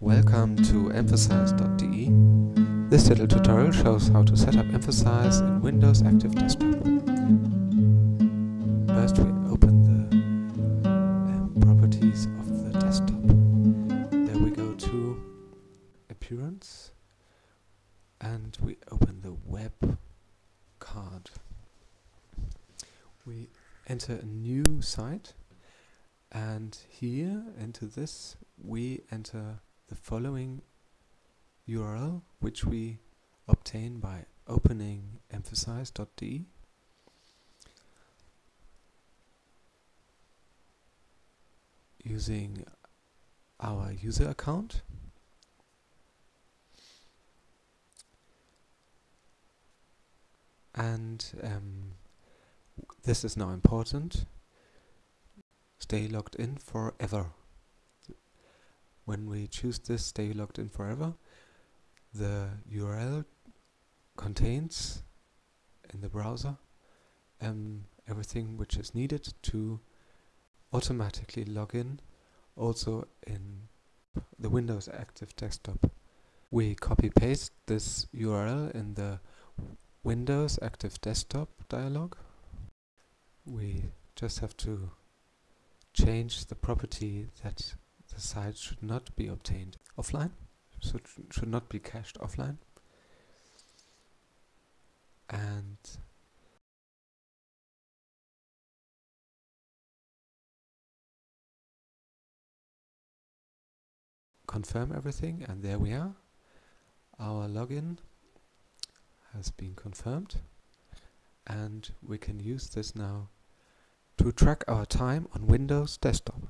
Welcome to emphasize.de. This little tutorial shows how to set up Emphasize in Windows Active Desktop. First we open the um, properties of the desktop. There we go to Appearance and we open the web card. We enter a new site and here into this we enter the following URL which we obtain by opening emphasize.de using our user account. And um, this is now important. Stay logged in forever when we choose this stay logged in forever the URL contains in the browser um, everything which is needed to automatically log in also in the Windows Active Desktop. We copy paste this URL in the Windows Active Desktop dialog. We just have to change the property that the site should not be obtained offline, so should not be cached offline. And confirm everything and there we are. Our login has been confirmed and we can use this now to track our time on Windows desktop.